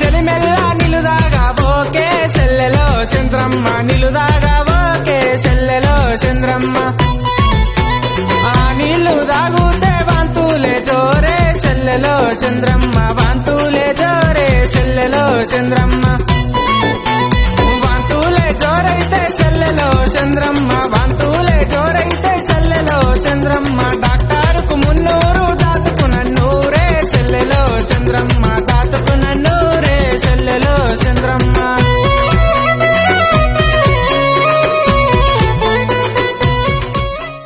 చెలిమెల్ల నిలుదాగా ఓకే సెల్లెలో చంద్రమ్మ. నిలుదాగా ఓకే సెల్లెలో చంద్రమ్మ. ఆ నీళ్ళు దాగుతే వాంతులే జోరే చెల్లెలో చంద్రమ్మ. వాంతులే జోరే సెల్లెలో చంద్రమ్మ. వాంతులే జోరైతే సెల్లెలో చంద్రమ్మ.